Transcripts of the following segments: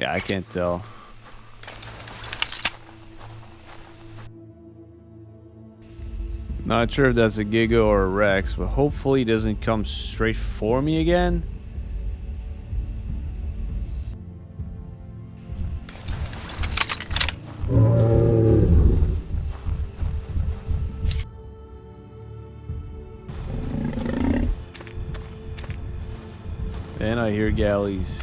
Yeah, I can't tell. Not sure if that's a Giga or a Rex, but hopefully it doesn't come straight for me again. And I hear galleys.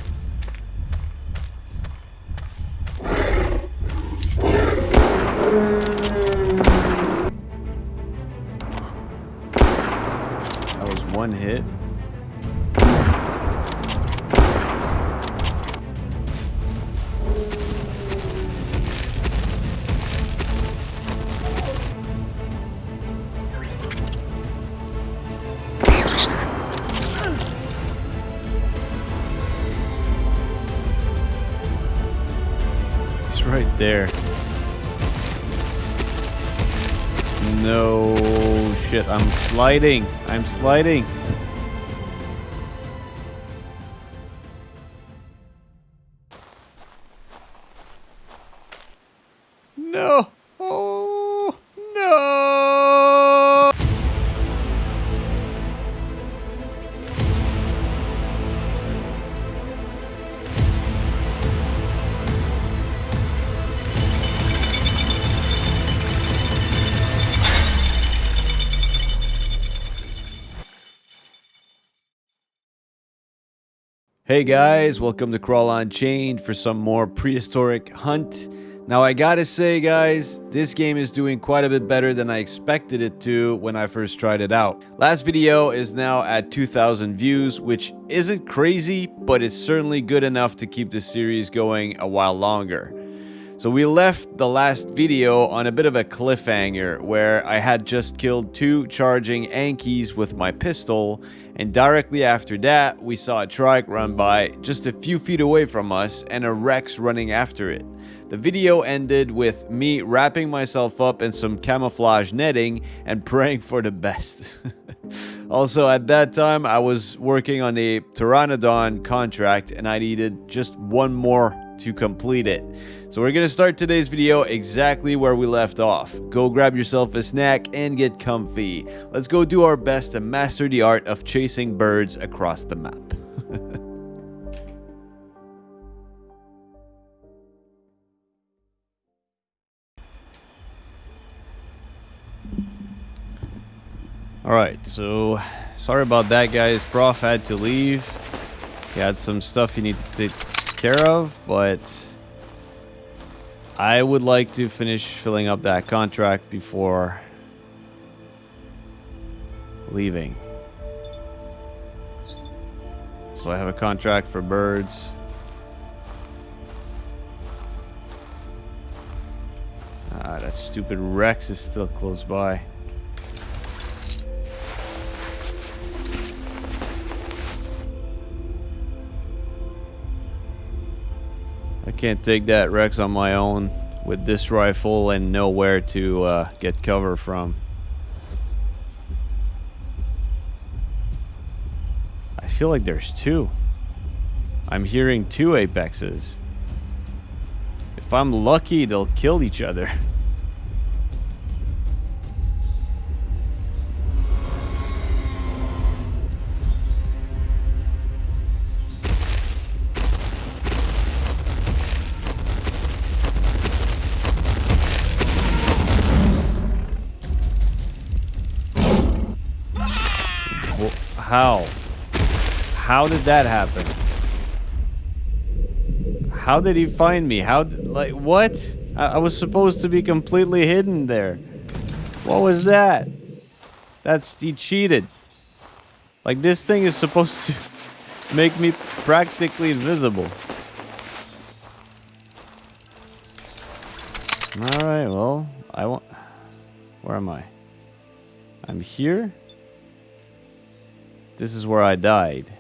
Sliding. I'm sliding. Hey guys, welcome to Crawl Unchained for some more prehistoric hunt. Now I gotta say guys, this game is doing quite a bit better than I expected it to when I first tried it out. Last video is now at 2000 views, which isn't crazy, but it's certainly good enough to keep the series going a while longer. So we left the last video on a bit of a cliffhanger where I had just killed two charging Ankies with my pistol and directly after that we saw a trike run by just a few feet away from us and a Rex running after it. The video ended with me wrapping myself up in some camouflage netting and praying for the best. also at that time I was working on a Pteranodon contract and I needed just one more to complete it. So we're gonna start today's video exactly where we left off. Go grab yourself a snack and get comfy. Let's go do our best to master the art of chasing birds across the map. Alright, so sorry about that guys. Prof had to leave. He had some stuff he needed to take care of, but I would like to finish filling up that contract before leaving. So I have a contract for birds. Ah, that stupid Rex is still close by. Can't take that Rex on my own with this rifle and nowhere to uh, get cover from. I feel like there's two. I'm hearing two apexes. If I'm lucky, they'll kill each other. How did that happen? How did he find me? How, like, what? I, I was supposed to be completely hidden there. What was that? That's, he cheated. Like, this thing is supposed to make me practically invisible. Alright, well, I want... Where am I? I'm here? This is where I died.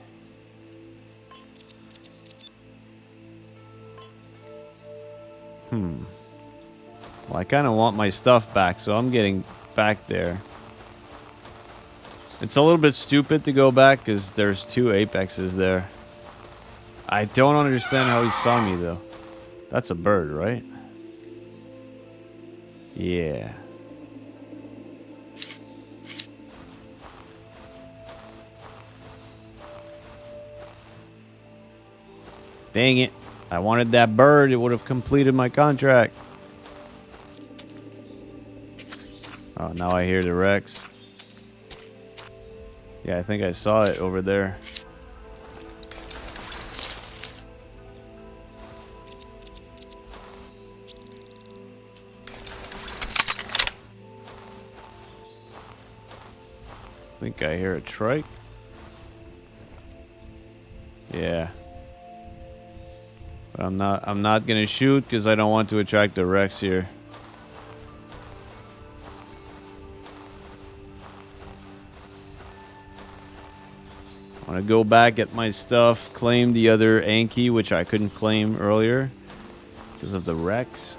Hmm. Well, I kind of want my stuff back, so I'm getting back there. It's a little bit stupid to go back because there's two apexes there. I don't understand how he saw me, though. That's a bird, right? Yeah. Dang it. I wanted that bird. It would have completed my contract. Oh, now I hear the Rex. Yeah, I think I saw it over there. I think I hear a trike. Yeah. But I'm not I'm not gonna shoot because I don't want to attract the Rex here. I want to go back at my stuff, claim the other Anki, which I couldn't claim earlier because of the Rex.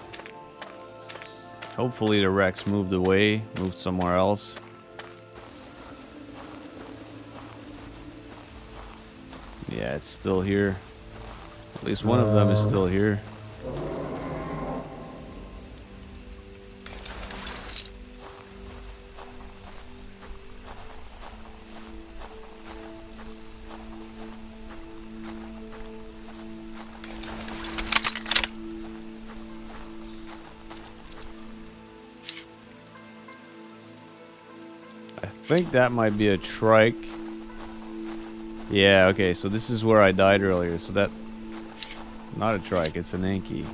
Hopefully the Rex moved away, moved somewhere else. Yeah, it's still here. At least one of them is still uh, here. I think that might be a trike. Yeah, okay, so this is where I died earlier, so that... Not a trike, it's an Anki.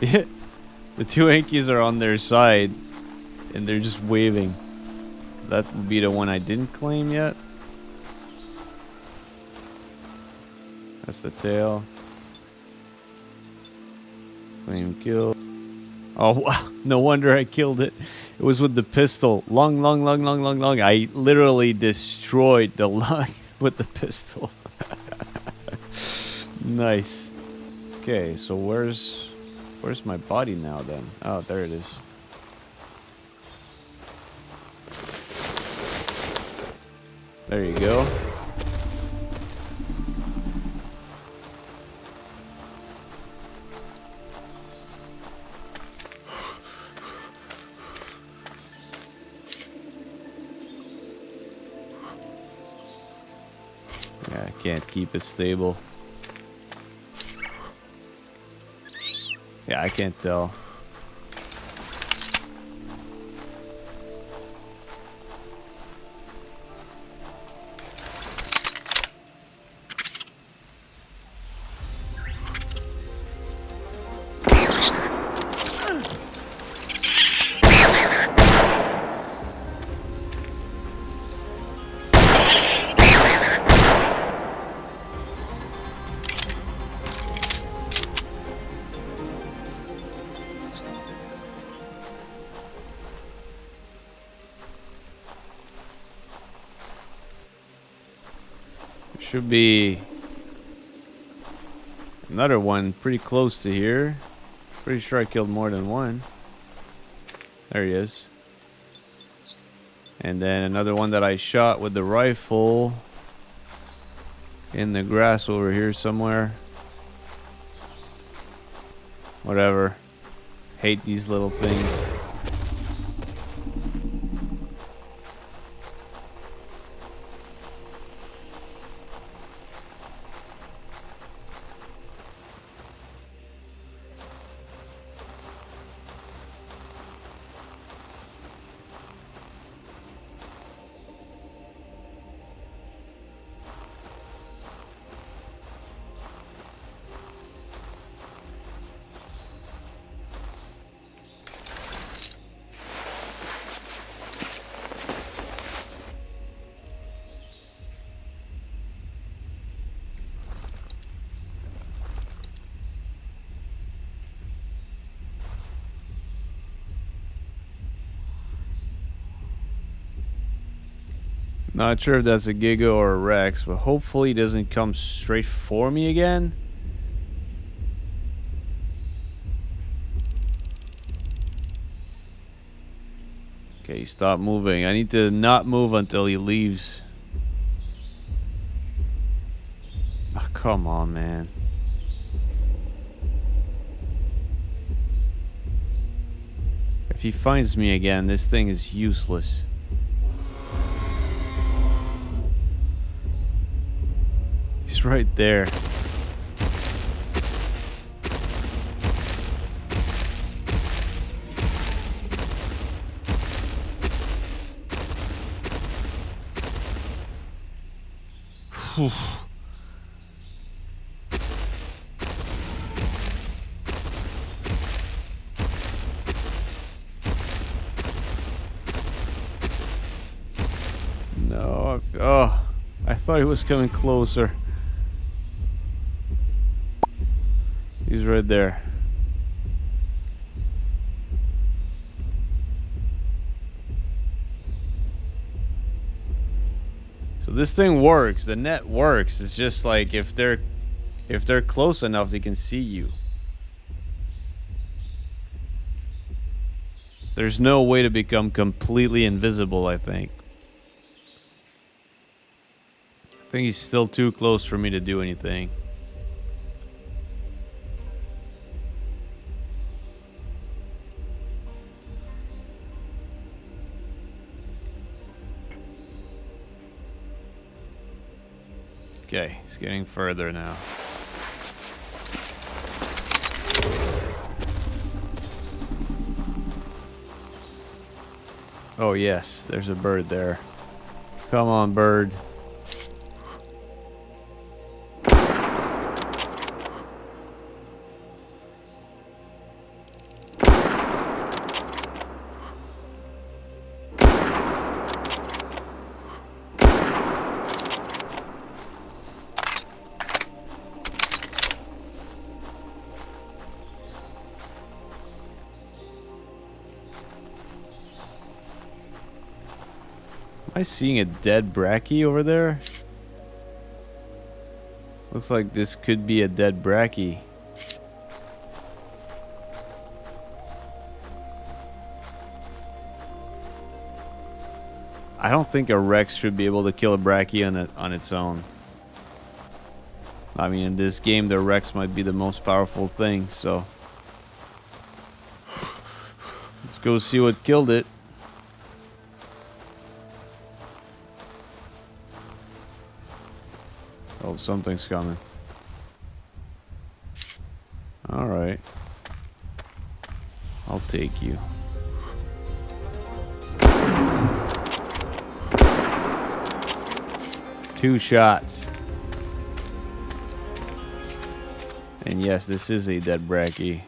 the two Ankies are on their side, and they're just waving. That would be the one I didn't claim yet. That's the tail. Claim kill. Oh, wow. No wonder I killed it. It was with the pistol. Long, long, long, long, long, long. I literally destroyed the lung with the pistol. nice. Okay, so where's where's my body now then? Oh, there it is. There you go. Yeah, I can't keep it stable. Yeah, I can't tell. Be another one pretty close to here. Pretty sure I killed more than one. There he is. And then another one that I shot with the rifle in the grass over here somewhere. Whatever. Hate these little things. Not sure if that's a Giga or a Rex, but hopefully he doesn't come straight for me again. Okay, stop moving. I need to not move until he leaves. Oh, come on, man. If he finds me again, this thing is useless. Right there. no, oh, I thought he was coming closer. He's right there. So this thing works. The net works. It's just like if they're if they're close enough, they can see you. There's no way to become completely invisible, I think. I think he's still too close for me to do anything. He's getting further now. Oh yes, there's a bird there. Come on, bird. I seeing a dead Bracky over there? Looks like this could be a dead Bracky. I don't think a Rex should be able to kill a Bracky on, it, on its own. I mean, in this game, the Rex might be the most powerful thing, so... Let's go see what killed it. Something's coming. Alright. I'll take you. Two shots. And yes, this is a dead Bracky.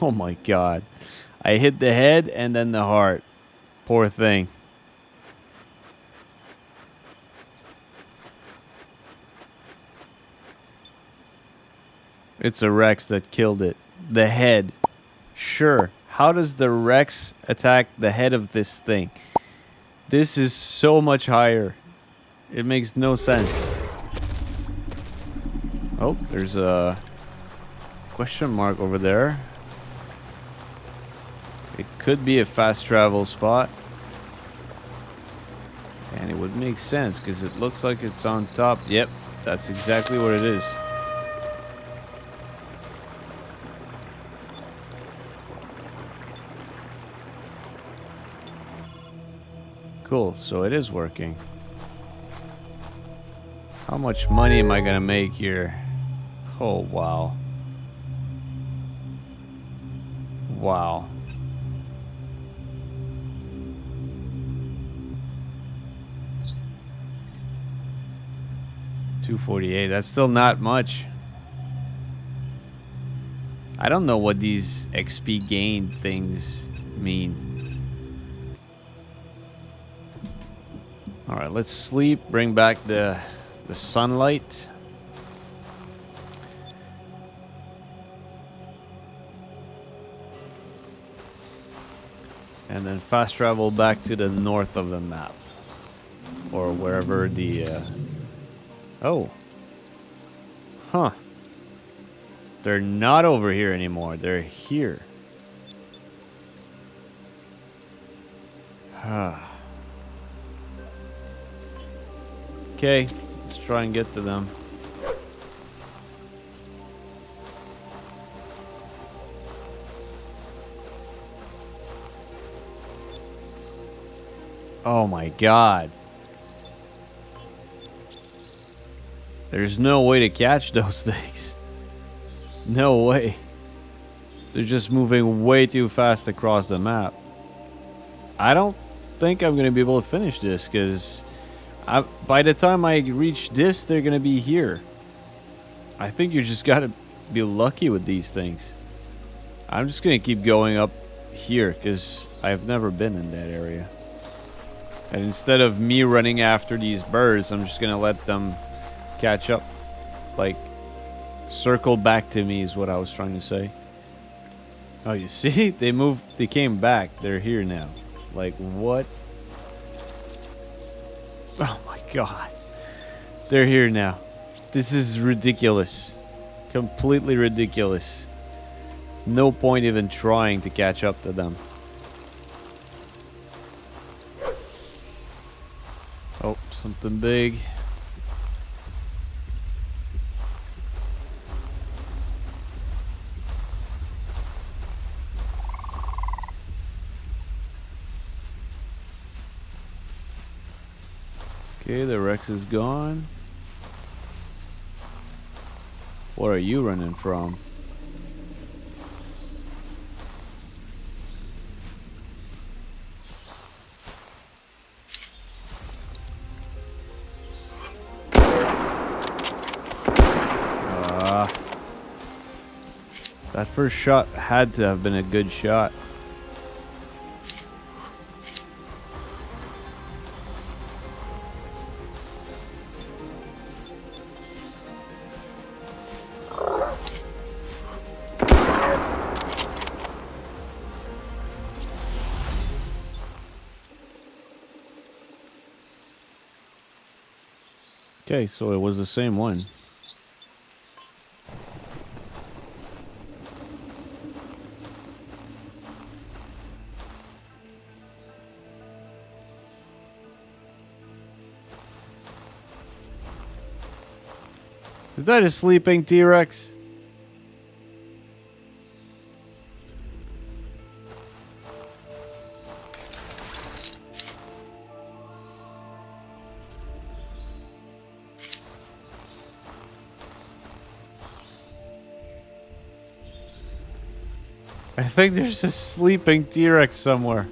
Oh my god. I hit the head and then the heart. Poor thing. It's a Rex that killed it. The head. Sure. How does the Rex attack the head of this thing? This is so much higher. It makes no sense. Oh, there's a question mark over there. It could be a fast travel spot. And it would make sense because it looks like it's on top. Yep, that's exactly what it is. Cool, so it is working. How much money am I gonna make here? Oh, wow. Wow. Two forty-eight. That's still not much. I don't know what these XP gain things mean. All right, let's sleep. Bring back the the sunlight. And then fast travel back to the north of the map. Or wherever the... Uh... Oh. Huh. They're not over here anymore. They're here. Okay, let's try and get to them. Oh my god. There's no way to catch those things. No way. They're just moving way too fast across the map. I don't think I'm going to be able to finish this because by the time I reach this, they're going to be here. I think you just got to be lucky with these things. I'm just going to keep going up here because I've never been in that area. And instead of me running after these birds, I'm just going to let them catch up. Like, circle back to me is what I was trying to say. Oh, you see? They moved, they came back. They're here now. Like, what? Oh my god. They're here now. This is ridiculous. Completely ridiculous. No point even trying to catch up to them. Oh, something big. Okay, the Rex is gone. What are you running from? Uh, that first shot had to have been a good shot. Okay, so it was the same one. Is that a sleeping T-Rex? Think there's a sleeping T-Rex somewhere.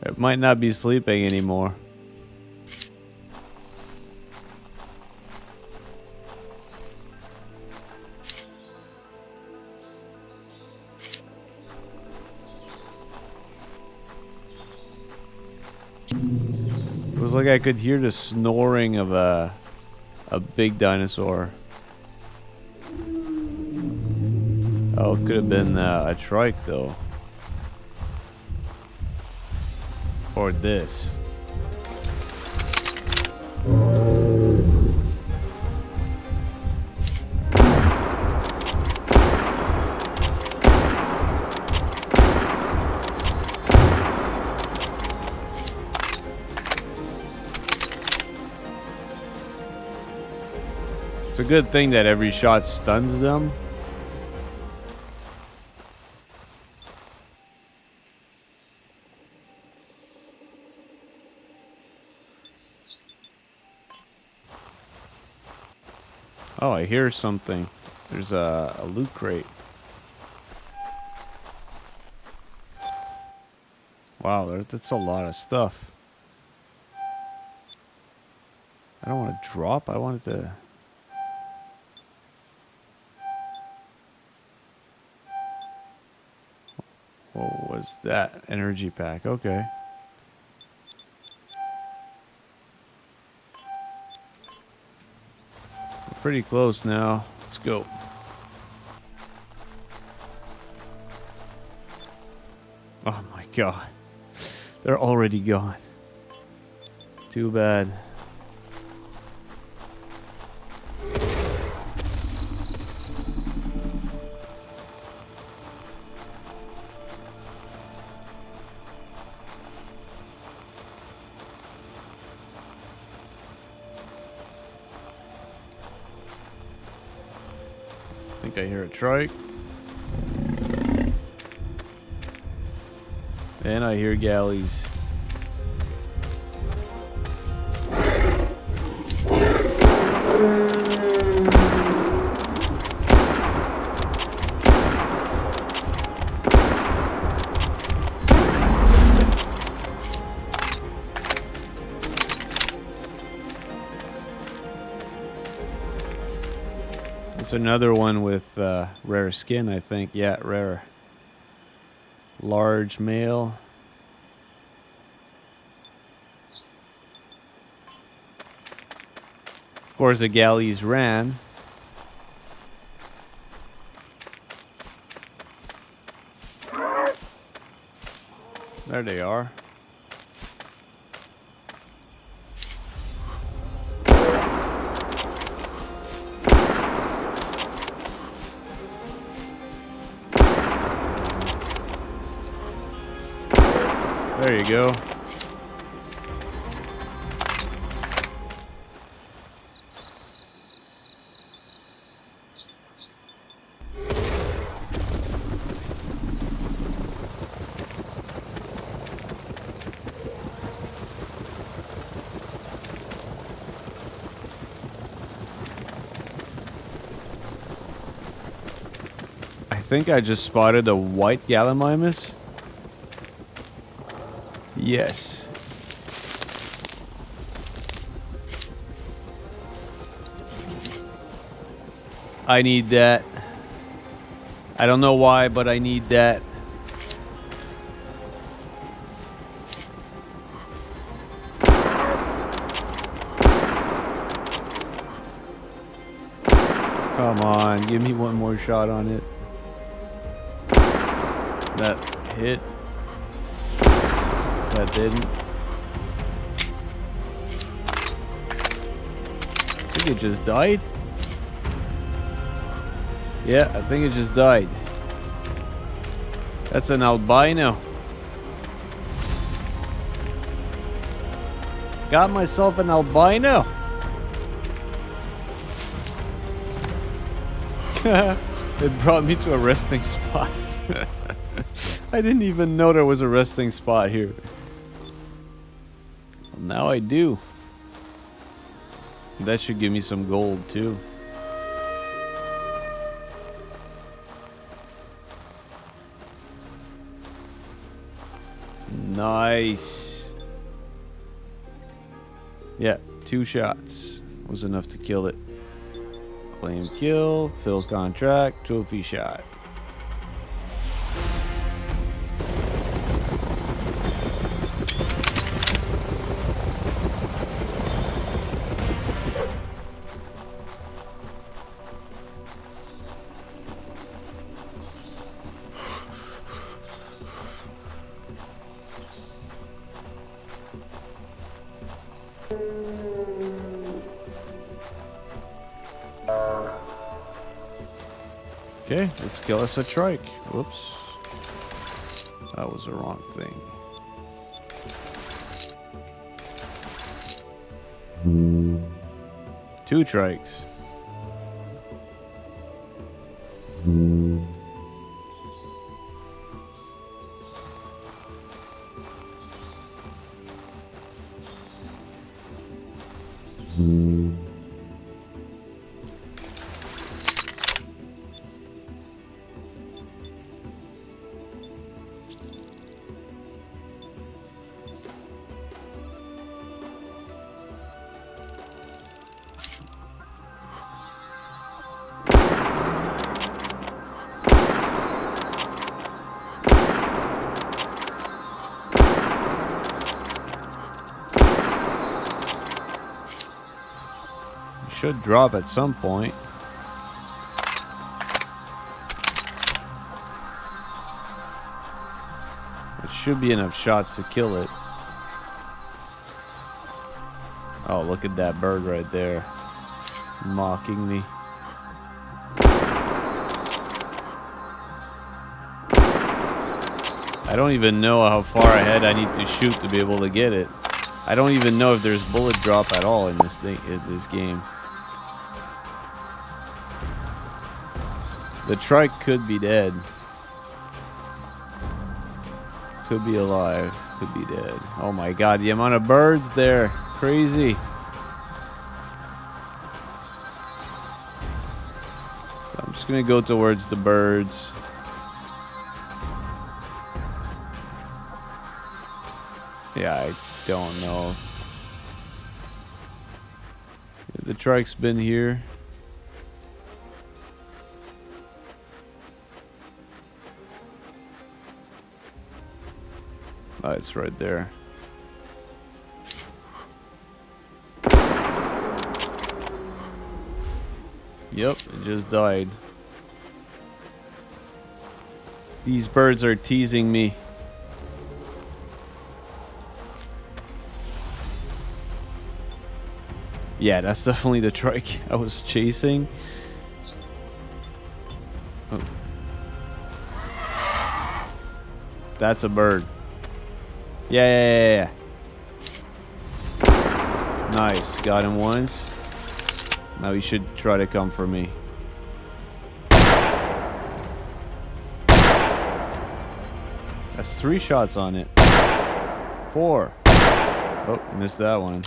It might not be sleeping anymore. Like I could hear the snoring of a a big dinosaur. Oh, it could have been uh, a trike though. Or this. A good thing that every shot stuns them. Oh, I hear something. There's a, a loot crate. Wow, that's a lot of stuff. I don't want to drop. I wanted to... Was that? Energy pack. Okay. Pretty close now. Let's go. Oh my god. They're already gone. Too bad. Think I hear a trike. And I hear galleys. Another one with uh, rare skin, I think. Yeah, rare. Large male. Of course, the galleys ran. There they are. Go. I think I just spotted a white Gallimimus. Yes. I need that. I don't know why, but I need that. Come on, give me one more shot on it. That hit. That didn't. I think it just died. Yeah, I think it just died. That's an albino. Got myself an albino. it brought me to a resting spot. I didn't even know there was a resting spot here. I do. That should give me some gold too. Nice. Yeah, two shots was enough to kill it. Claim kill, fill contract, trophy shot. Kill us a trike. Whoops. That was the wrong thing. Two trikes. Should drop at some point. It should be enough shots to kill it. Oh, look at that bird right there. Mocking me. I don't even know how far ahead I need to shoot to be able to get it. I don't even know if there's bullet drop at all in this thing in this game. The trike could be dead. Could be alive. Could be dead. Oh my god, the amount of birds there. Crazy. I'm just gonna go towards the birds. Yeah, I don't know. The trike's been here. Right there. Yep, it just died. These birds are teasing me. Yeah, that's definitely the trike I was chasing. Oh. That's a bird. Yeah, yeah, yeah, yeah. Nice. Got him once. Now he should try to come for me. That's three shots on it. Four. Oh, missed that one.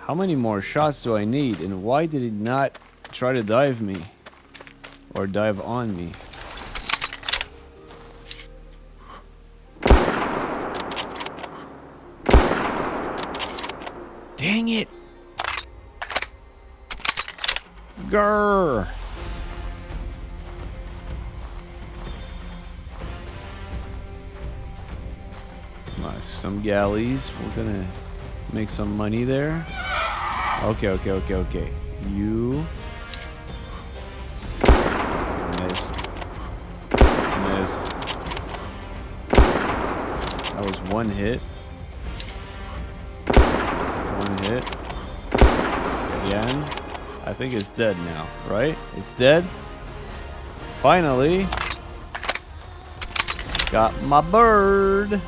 How many more shots do I need? And why did it not try to dive me? Or dive on me? Dang it! Grrr! Nice, some galleys. We're gonna make some money there. Okay, okay, okay, okay. You one hit. One hit. Again. I think it's dead now, right? It's dead. Finally. Got my bird.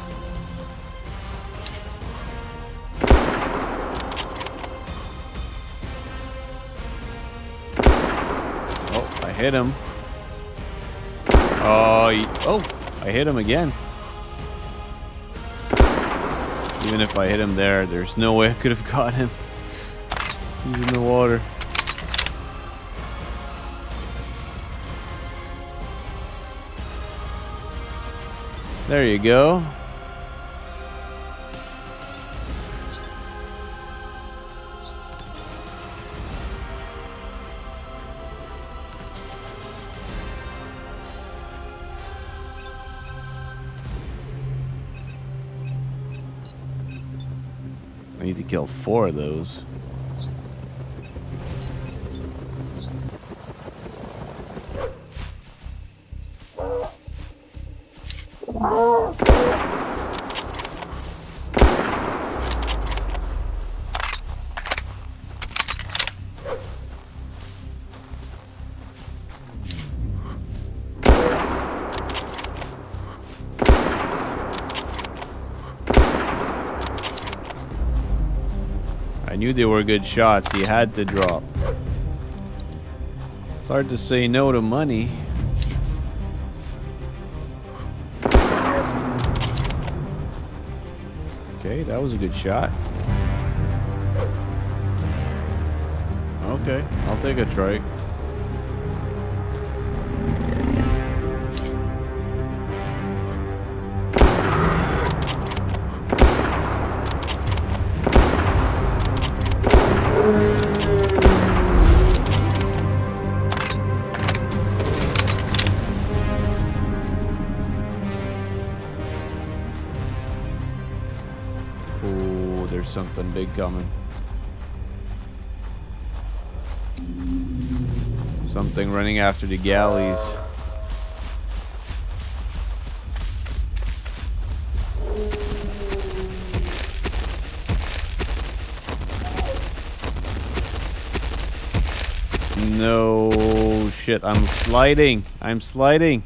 Oh, I hit him. Oh, he, oh, I hit him again. Even if I hit him there, there's no way I could have caught him. He's in the water. There you go. Kill four of those. They were good shots. He had to drop. It's hard to say no to money. Okay, that was a good shot. Okay, I'll take a trike. Something big coming. Something running after the galleys. No shit, I'm sliding. I'm sliding.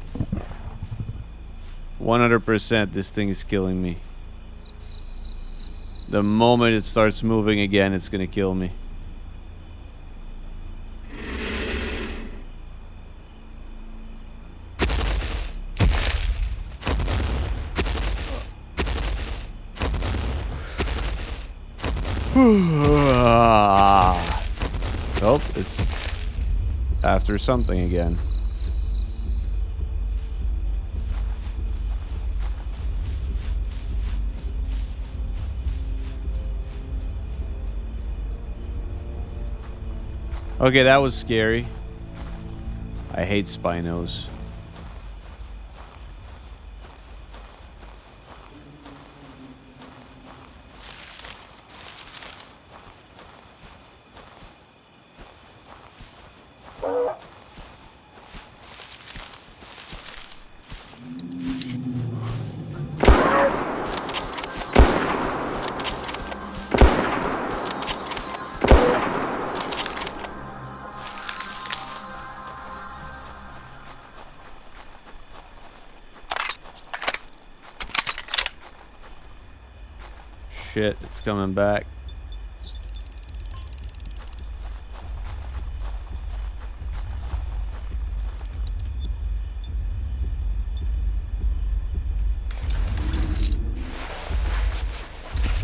100% this thing is killing me. The moment it starts moving again, it's gonna kill me. oh, it's after something again. Okay, that was scary. I hate Spinos. Coming back.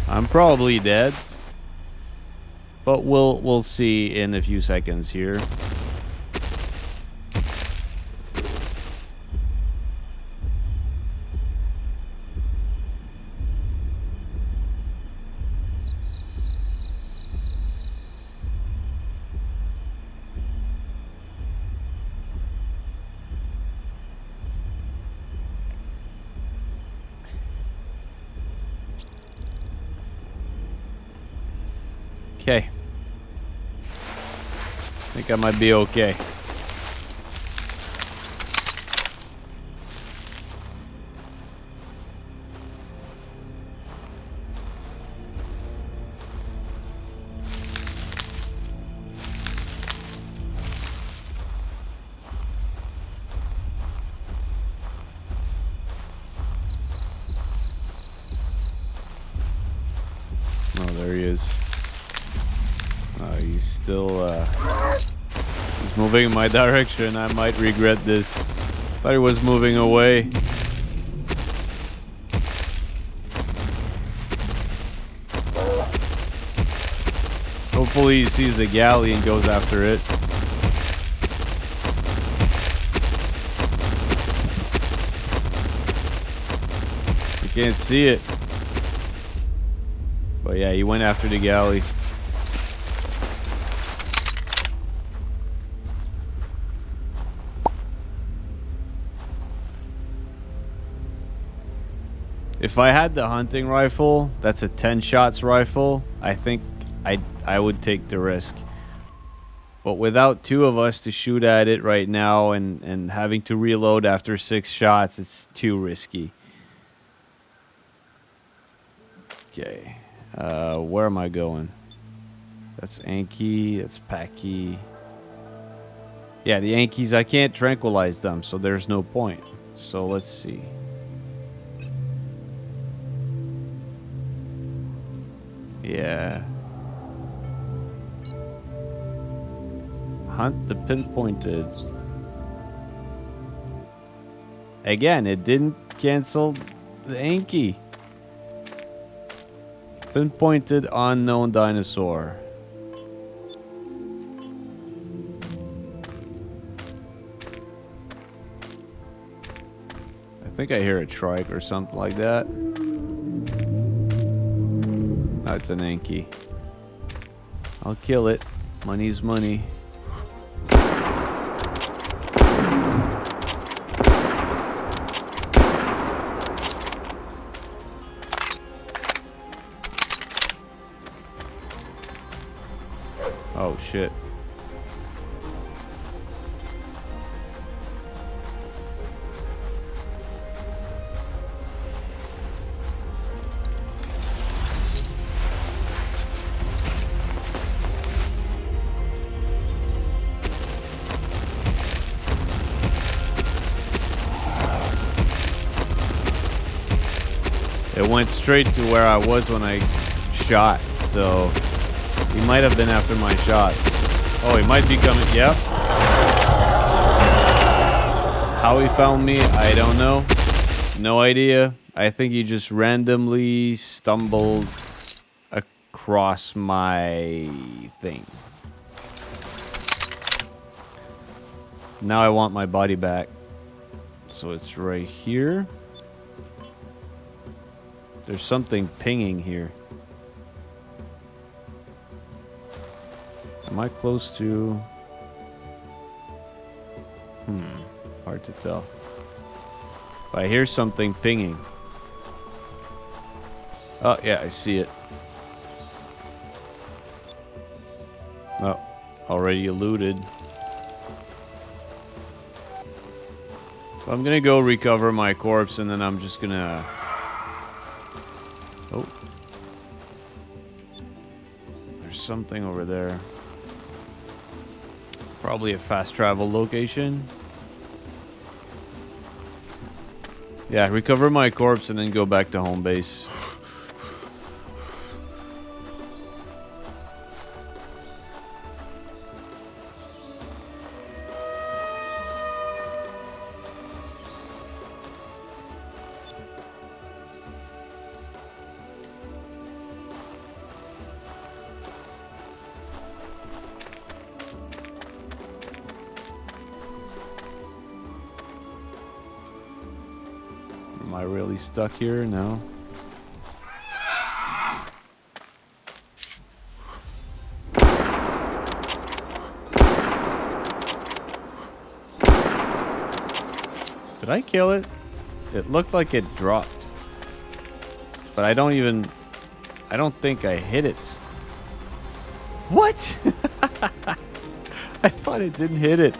I'm probably dead. But we'll we'll see in a few seconds here. Okay. I think I might be okay. Moving in my direction. I might regret this. Thought he was moving away. Hopefully he sees the galley and goes after it. I can't see it. But yeah, he went after the galley. If I had the hunting rifle, that's a 10 shots rifle, I think I I would take the risk. But without two of us to shoot at it right now and, and having to reload after six shots, it's too risky. Okay. Uh, where am I going? That's Anki, that's Paki. Yeah, the Yankees, I can't tranquilize them, so there's no point. So let's see. Yeah. Hunt the pinpointed. Again, it didn't cancel the Anki. Pinpointed unknown dinosaur. I think I hear a trike or something like that. That's an Anki. I'll kill it. Money's money. Straight to where I was when I shot, so he might have been after my shots. Oh, he might be coming. Yep. How he found me, I don't know. No idea. I think he just randomly stumbled across my thing. Now I want my body back. So it's right here. There's something pinging here. Am I close to... Hmm. Hard to tell. I hear something pinging. Oh, yeah, I see it. Oh, already eluded. So I'm gonna go recover my corpse and then I'm just gonna... Oh. There's something over there. Probably a fast travel location. Yeah, recover my corpse and then go back to home base. Am I really stuck here? No. Did I kill it? It looked like it dropped. But I don't even... I don't think I hit it. What? I thought it didn't hit it.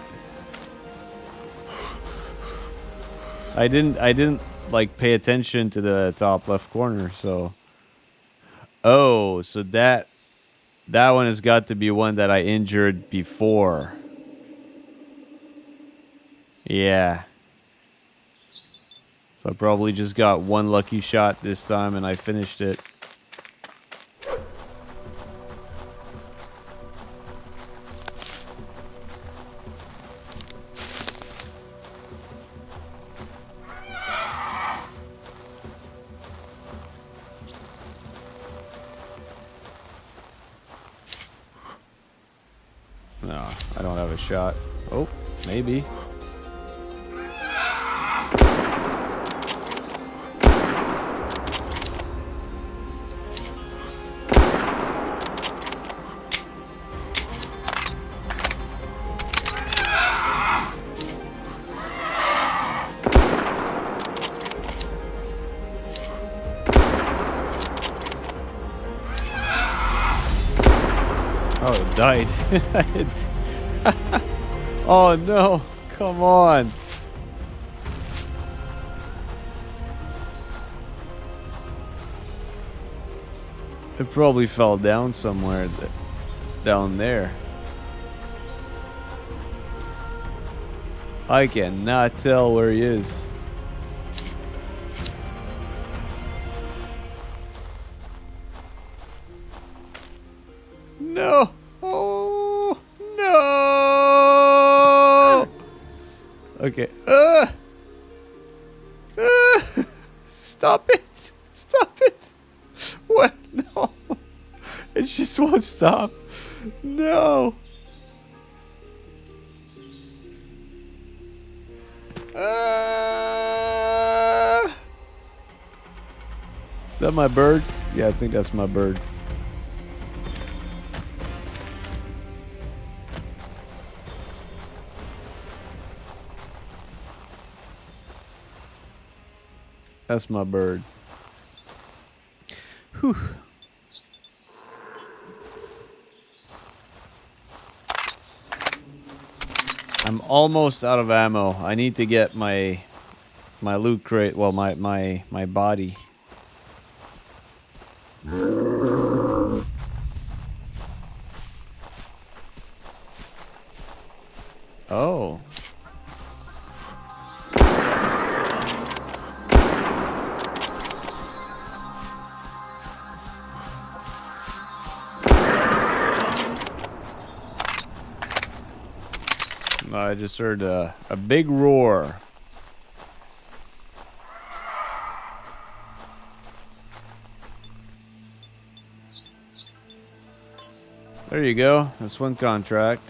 I didn't I didn't like pay attention to the top left corner, so Oh, so that that one has got to be one that I injured before. Yeah. So I probably just got one lucky shot this time and I finished it. Maybe. Oh, it died. oh no, come on. It probably fell down somewhere th down there. I cannot tell where he is. Okay. Uh, uh, stop it. Stop it. What? No. It just won't stop. No. Uh, is that my bird? Yeah, I think that's my bird. That's my bird. Whew. I'm almost out of ammo. I need to get my my loot crate, well my my my body. Oh. I just heard a, a big roar. There you go. That's one contract.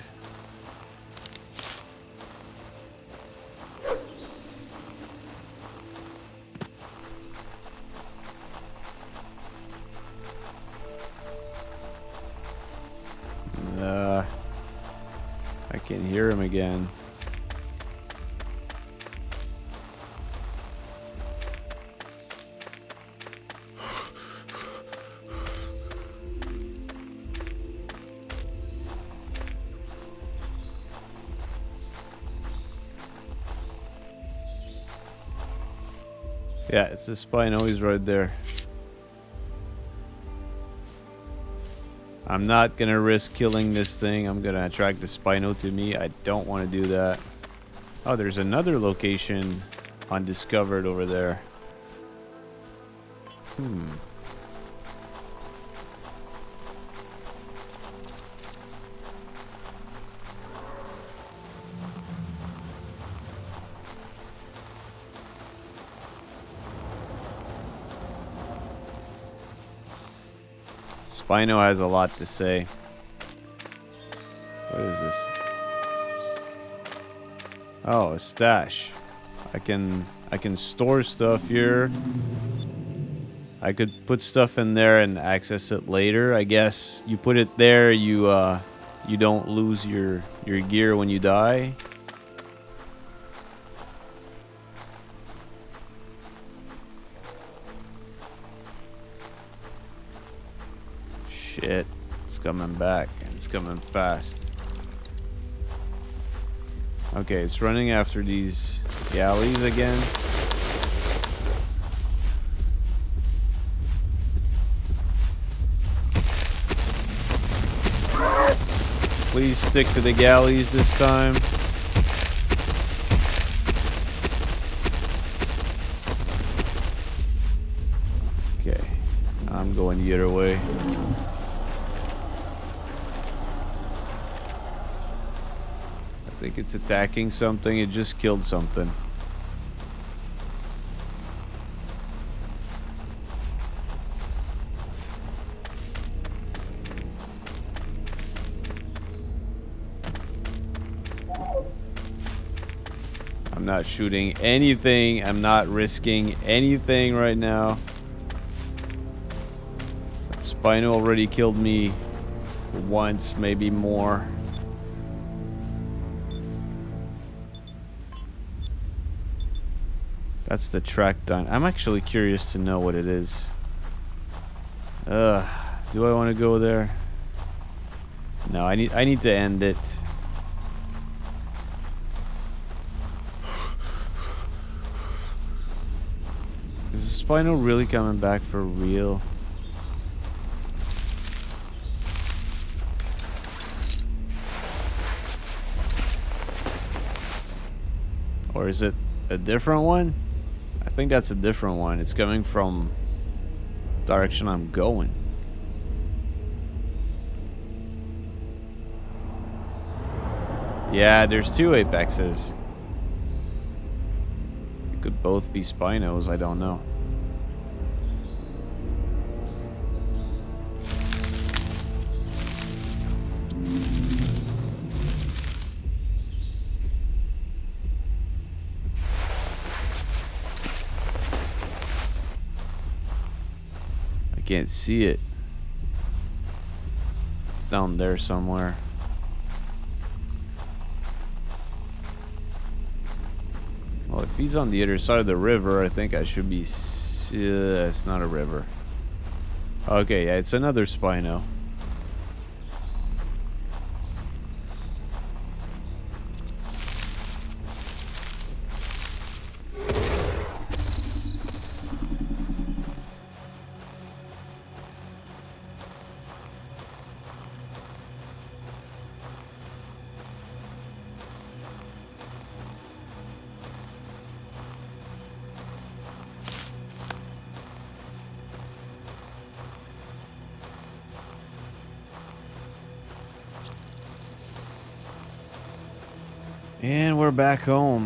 It's the Spino. He's right there. I'm not gonna risk killing this thing. I'm gonna attract the Spino to me. I don't want to do that. Oh, there's another location undiscovered over there. Hmm. Spino has a lot to say. What is this? Oh, a stash. I can I can store stuff here. I could put stuff in there and access it later. I guess you put it there, you uh you don't lose your your gear when you die. Coming back. and It's coming fast. Okay, it's running after these galleys again. Please stick to the galleys this time. Okay, I'm going the other way. I think it's attacking something. It just killed something. I'm not shooting anything. I'm not risking anything right now. That Spino already killed me once, maybe more. That's the track done. I'm actually curious to know what it is. Ugh. Do I want to go there? No, I need I need to end it. Is the Spino really coming back for real? Or is it a different one? I think that's a different one. It's coming from direction I'm going. Yeah, there's two apexes. It could both be Spinos, I don't know. Can't see it. It's down there somewhere. Well, if he's on the other side of the river, I think I should be... Uh, it's not a river. Okay, yeah, it's another Spino. Back home.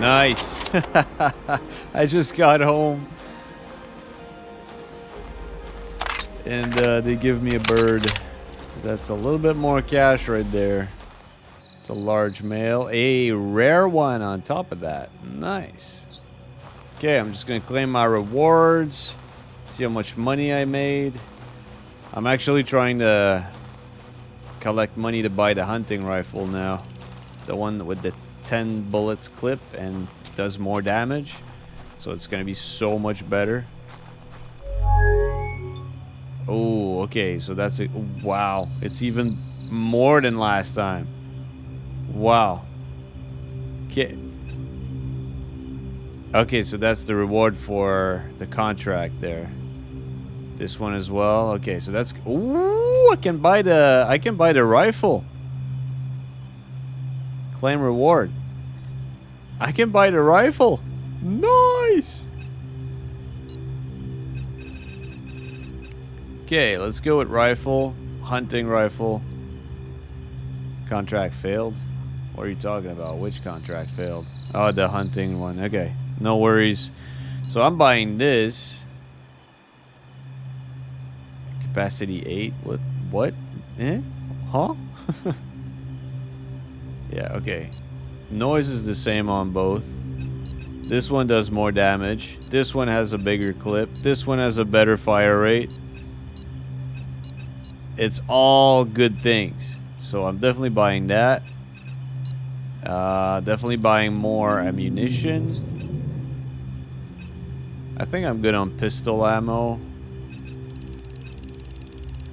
Nice. I just got home. And uh, they give me a bird. That's a little bit more cash right there. It's a large male. A rare one on top of that. Nice. Okay, I'm just going to claim my rewards. See how much money I made. I'm actually trying to collect money to buy the hunting rifle now. The one with the 10 bullets clip and does more damage. So it's going to be so much better. Oh, okay. So that's it. Wow. It's even more than last time. Wow. Okay. Okay, so that's the reward for the contract there. This one as well. Okay, so that's Ooh, I can buy the I can buy the rifle. Claim reward. I can buy the rifle. Nice. Okay, let's go with rifle. Hunting rifle. Contract failed. What are you talking about? Which contract failed? Oh, the hunting one. Okay, no worries. So I'm buying this. Capacity 8. What? What? Eh? Huh? yeah, okay. Noise is the same on both. This one does more damage. This one has a bigger clip. This one has a better fire rate. It's all good things. So I'm definitely buying that. Uh, definitely buying more ammunition. I think I'm good on pistol ammo.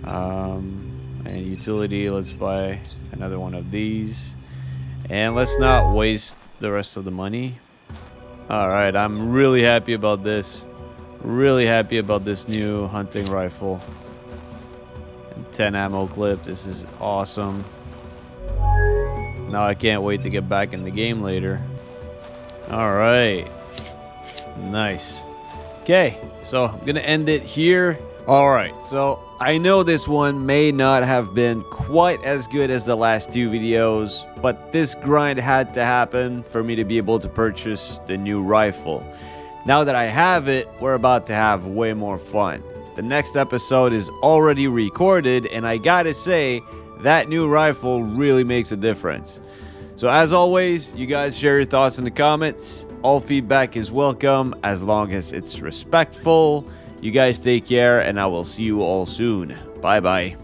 Um, and utility, let's buy another one of these. And let's not waste the rest of the money. Alright, I'm really happy about this. Really happy about this new hunting rifle. And 10 ammo clip. This is awesome. Now I can't wait to get back in the game later. Alright. Nice. Okay, so I'm going to end it here. Alright, so I know this one may not have been quite as good as the last two videos, but this grind had to happen for me to be able to purchase the new rifle. Now that I have it, we're about to have way more fun. The next episode is already recorded, and I gotta say, that new rifle really makes a difference. So as always, you guys share your thoughts in the comments. All feedback is welcome as long as it's respectful. You guys take care, and I will see you all soon. Bye bye.